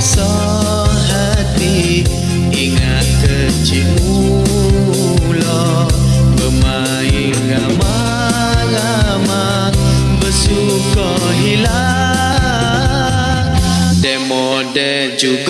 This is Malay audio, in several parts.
rasa hati ingat kecilmu lo bermain ramang-ramang bersuka hilang. Demo de juga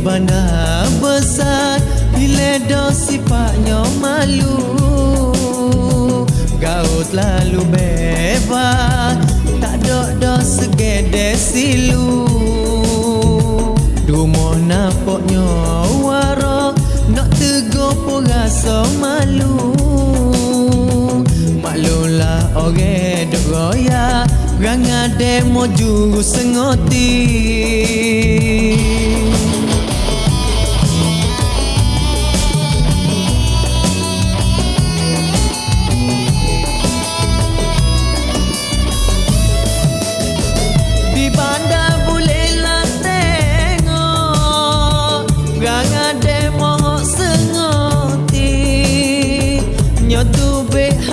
bandar besar. Bila do sifatnya malu Gaut lalu bebas. Tak dok do segede silu. Dumoh napoknya warok Nak tegur pun rasa malu. Maklulah orang duk royak. Rang ada mau juru sengoti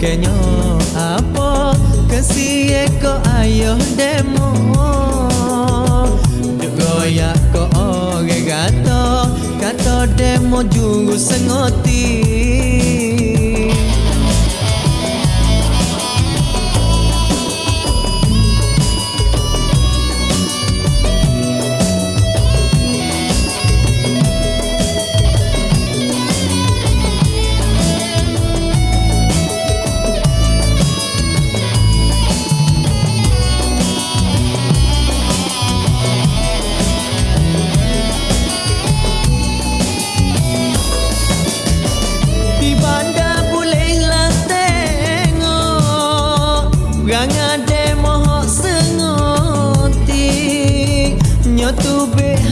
kenyo apa kesiye ko ayo demo? Goya ko oge gato. Kato demo jungu sengoti.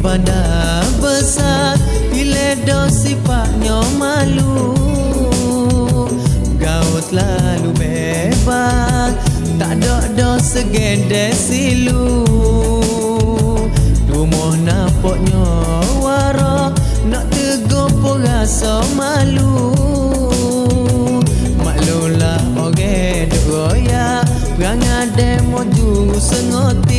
Bandar besar. Bila do sifatnya malu Gaut lalu bebas. Tak dok do segede silu. Rumah napoknya warak Nak tegur pun rasa malu. Maklulah orang duk royak Perang ada mau juru sengoti